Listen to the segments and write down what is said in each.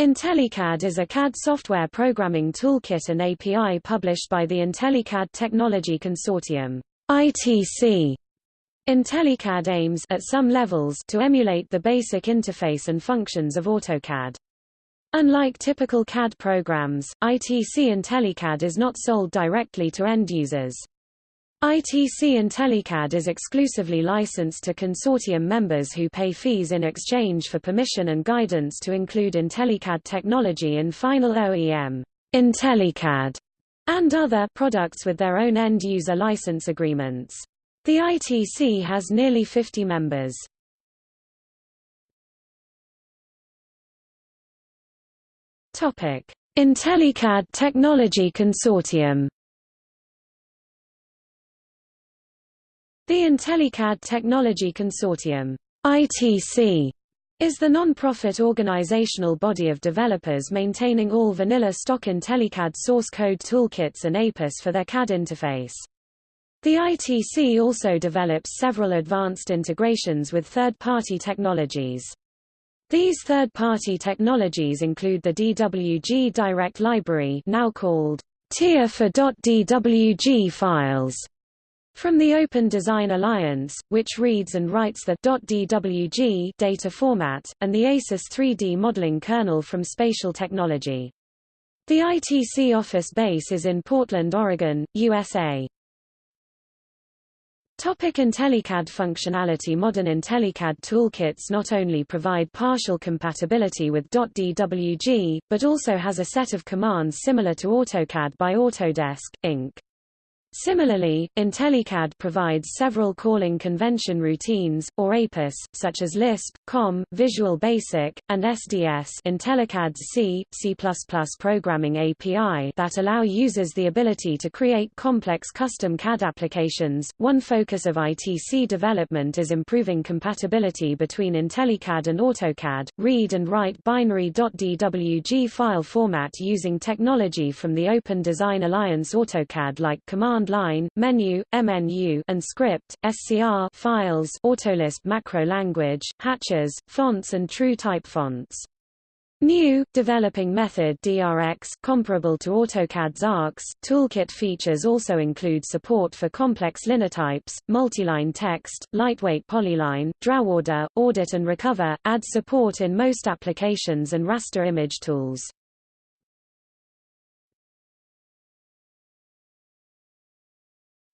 IntelliCAD is a CAD software programming toolkit and API published by the IntelliCAD Technology Consortium ITC. IntelliCAD aims at some levels to emulate the basic interface and functions of AutoCAD. Unlike typical CAD programs, ITC IntelliCAD is not sold directly to end users. ITC IntelliCAD is exclusively licensed to consortium members who pay fees in exchange for permission and guidance to include IntelliCAD technology in final OEM IntelliCAD and other products with their own end-user license agreements. The ITC has nearly 50 members. IntelliCAD Technology Consortium The IntelliCAD Technology Consortium ITC, is the non-profit organizational body of developers maintaining all vanilla stock IntelliCAD source code toolkits and APIS for their CAD interface. The ITC also develops several advanced integrations with third-party technologies. These third-party technologies include the DWG Direct Library now called TIA for .dwg files, from the Open Design Alliance, which reads and writes the .dwg data format, and the ACIS 3D modeling kernel from Spatial Technology. The ITC office base is in Portland, Oregon, USA. Topic IntelliCAD functionality Modern IntelliCAD toolkits not only provide partial compatibility with .dwg, but also has a set of commands similar to AutoCAD by Autodesk, Inc. Similarly, IntelliCAD provides several calling convention routines, or APIS, such as Lisp, COM, Visual Basic, and SDS IntelliCAD's C, C++ programming API that allow users the ability to create complex custom CAD applications. One focus of ITC development is improving compatibility between IntelliCAD and AutoCAD, read and write binary .dwg file format using technology from the Open Design Alliance AutoCAD like Command command line, menu, MNU, and script, SCR files, Autolisp macro language, hatches, fonts and true type fonts. New, developing method DRX, comparable to AutoCAD's ARX, toolkit features also include support for complex linetypes, multiline text, lightweight polyline, draw order, audit and recover, add support in most applications and raster image tools.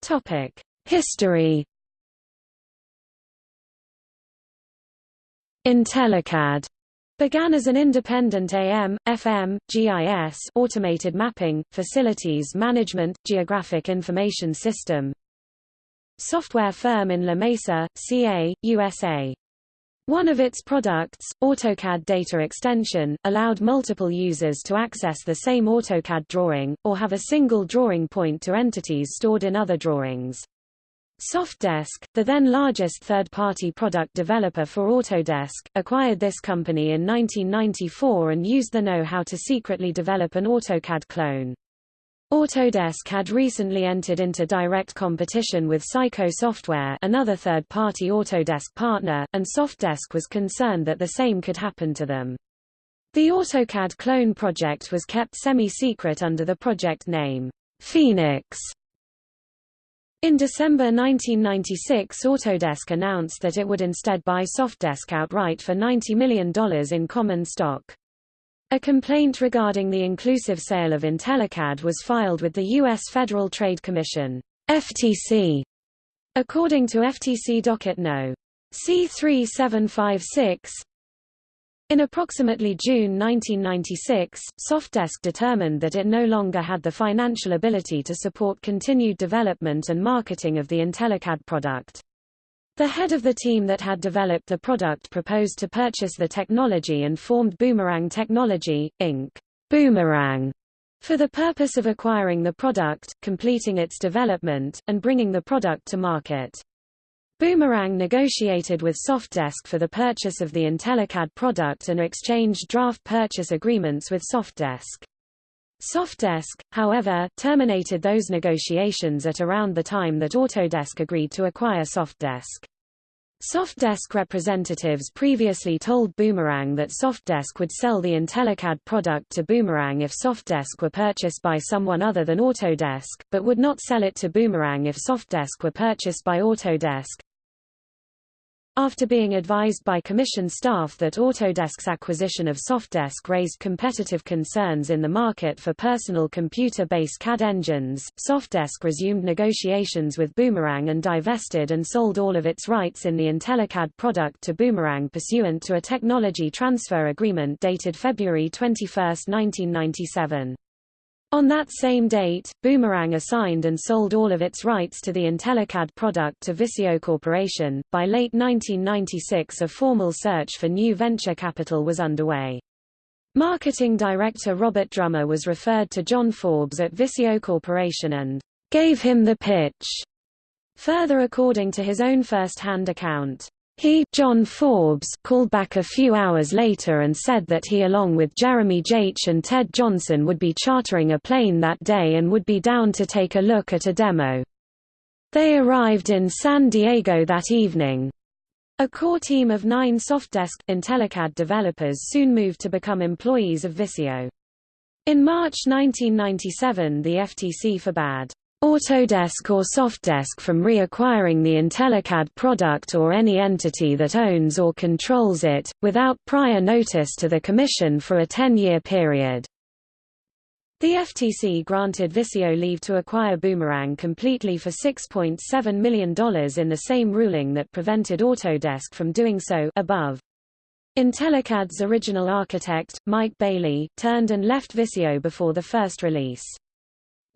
Topic: History. IntelliCAD began as an independent AM, FM, GIS automated mapping, facilities management, geographic information system software firm in La Mesa, CA, USA. One of its products, AutoCAD Data Extension, allowed multiple users to access the same AutoCAD drawing, or have a single drawing point to entities stored in other drawings. Softdesk, the then largest third-party product developer for Autodesk, acquired this company in 1994 and used the know-how to secretly develop an AutoCAD clone. Autodesk had recently entered into direct competition with Cyco Software another third-party Autodesk partner, and Softdesk was concerned that the same could happen to them. The AutoCAD clone project was kept semi-secret under the project name, Phoenix. In December 1996 Autodesk announced that it would instead buy Softdesk outright for $90 million in common stock. A complaint regarding the inclusive sale of IntelliCAD was filed with the U.S. Federal Trade Commission FTC. According to FTC docket no. C3756, in approximately June 1996, Softdesk determined that it no longer had the financial ability to support continued development and marketing of the IntelliCAD product. The head of the team that had developed the product proposed to purchase the technology and formed Boomerang Technology, Inc. Boomerang for the purpose of acquiring the product, completing its development, and bringing the product to market. Boomerang negotiated with Softdesk for the purchase of the IntelliCAD product and exchanged draft purchase agreements with Softdesk. Softdesk, however, terminated those negotiations at around the time that Autodesk agreed to acquire Softdesk. Softdesk representatives previously told Boomerang that Softdesk would sell the IntelliCAD product to Boomerang if Softdesk were purchased by someone other than Autodesk, but would not sell it to Boomerang if Softdesk were purchased by Autodesk. After being advised by Commission staff that Autodesk's acquisition of Softdesk raised competitive concerns in the market for personal computer-based CAD engines, Softdesk resumed negotiations with Boomerang and divested and sold all of its rights in the IntelliCAD product to Boomerang pursuant to a technology transfer agreement dated February 21, 1997. On that same date, Boomerang assigned and sold all of its rights to the IntelliCAD product to Visio Corporation. By late 1996, a formal search for new venture capital was underway. Marketing director Robert Drummer was referred to John Forbes at Visio Corporation and gave him the pitch. Further according to his own first-hand account, he John Forbes called back a few hours later and said that he along with Jeremy Jaech and Ted Johnson would be chartering a plane that day and would be down to take a look at a demo. They arrived in San Diego that evening. A core team of nine Softdesk IntelliCAD developers soon moved to become employees of Visio. In March 1997 the FTC forbade Autodesk or Softdesk from reacquiring the IntelliCAD product or any entity that owns or controls it, without prior notice to the Commission for a 10-year period. The FTC granted Visio leave to acquire Boomerang completely for $6.7 million in the same ruling that prevented Autodesk from doing so above. IntelliCAD's original architect, Mike Bailey, turned and left Visio before the first release.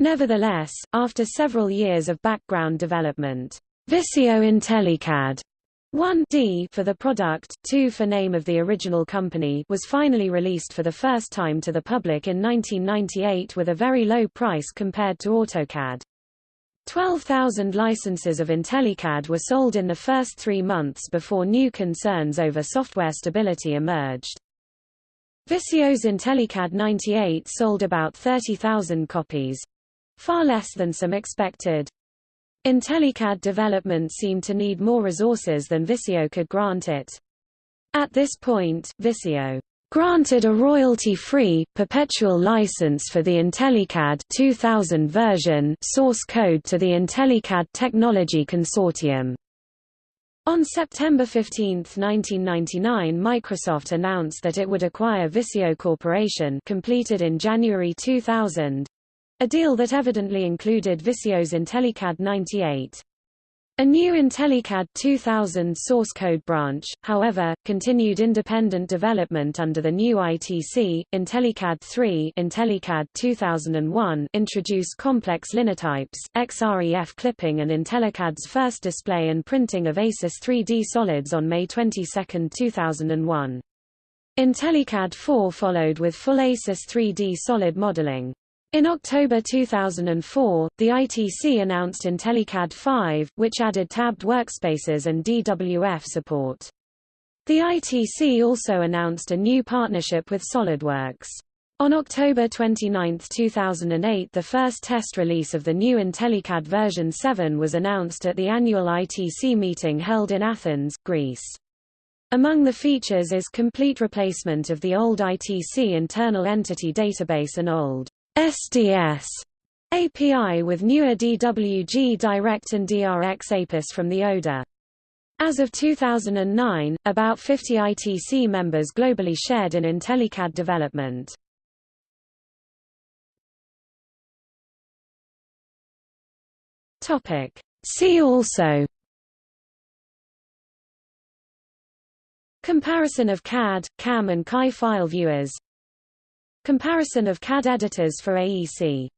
Nevertheless, after several years of background development, Visio IntelliCAD 1D for the product, 2 for name of the original company was finally released for the first time to the public in 1998 with a very low price compared to AutoCAD. 12,000 licenses of IntelliCAD were sold in the first three months before new concerns over software stability emerged. Visio's IntelliCAD 98 sold about 30,000 copies, far less than some expected. IntelliCAD development seemed to need more resources than Visio could grant it. At this point, Visio granted a royalty-free, perpetual license for the IntelliCAD 2000 version source code to the IntelliCAD Technology Consortium. On September 15, 1999 Microsoft announced that it would acquire Visio Corporation completed in January 2000, a deal that evidently included Visio's IntelliCAD 98. A new IntelliCAD 2000 source code branch, however, continued independent development under the new ITC. IntelliCAD 3 IntelliCAD 2001 introduced complex linetypes, XREF clipping and IntelliCAD's first display and printing of ACIS 3D solids on May 22, 2001. IntelliCAD 4 followed with full ACIS 3D solid modeling. In October 2004, the ITC announced IntelliCAD 5, which added tabbed workspaces and DWF support. The ITC also announced a new partnership with SolidWorks. On October 29, 2008 the first test release of the new IntelliCAD version 7 was announced at the annual ITC meeting held in Athens, Greece. Among the features is complete replacement of the old ITC internal entity database and old SDS API with newer DWG Direct and DRX APIS from the ODA. As of 2009, about 50 ITC members globally shared in IntelliCAD development. Topic. See also Comparison of CAD, CAM and CAE file viewers Comparison of CAD editors for AEC